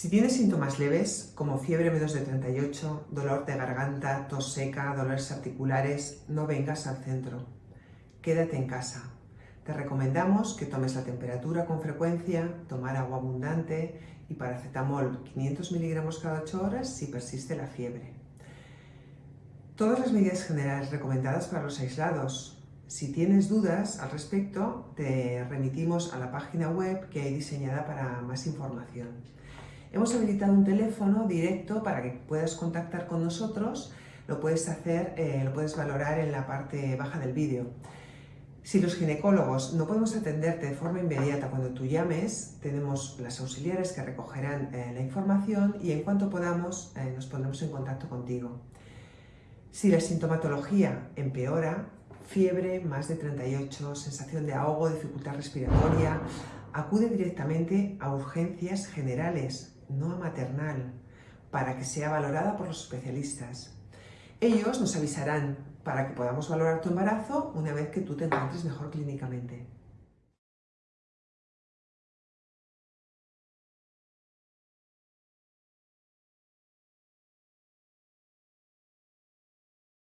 Si tienes síntomas leves, como fiebre menos de 38, dolor de garganta, tos seca, dolores articulares, no vengas al centro. Quédate en casa. Te recomendamos que tomes la temperatura con frecuencia, tomar agua abundante y paracetamol 500 miligramos cada 8 horas si persiste la fiebre. Todas las medidas generales recomendadas para los aislados. Si tienes dudas al respecto, te remitimos a la página web que hay diseñada para más información. Hemos habilitado un teléfono directo para que puedas contactar con nosotros, lo puedes hacer, eh, lo puedes valorar en la parte baja del vídeo. Si los ginecólogos no podemos atenderte de forma inmediata cuando tú llames, tenemos las auxiliares que recogerán eh, la información y en cuanto podamos eh, nos pondremos en contacto contigo. Si la sintomatología empeora, fiebre más de 38, sensación de ahogo, dificultad respiratoria, acude directamente a urgencias generales no a maternal, para que sea valorada por los especialistas. Ellos nos avisarán para que podamos valorar tu embarazo una vez que tú te encuentres mejor clínicamente.